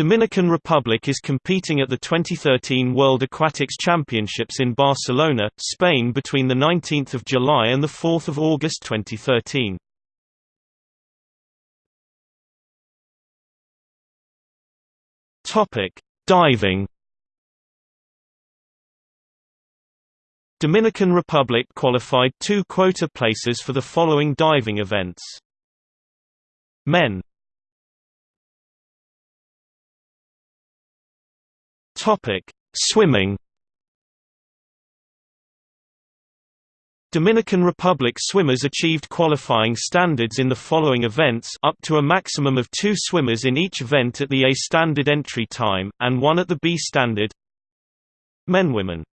Dominican Republic is competing at the 2013 World Aquatics Championships in Barcelona, Spain between 19 July and 4 August 2013. Topic: Diving. Dominican Republic qualified two quota places for the following diving events. Men Topic: Swimming. Dominican Republic swimmers achieved qualifying standards in the following events up to a maximum of two swimmers in each event at the A standard entry time, and one at the B standard Men Women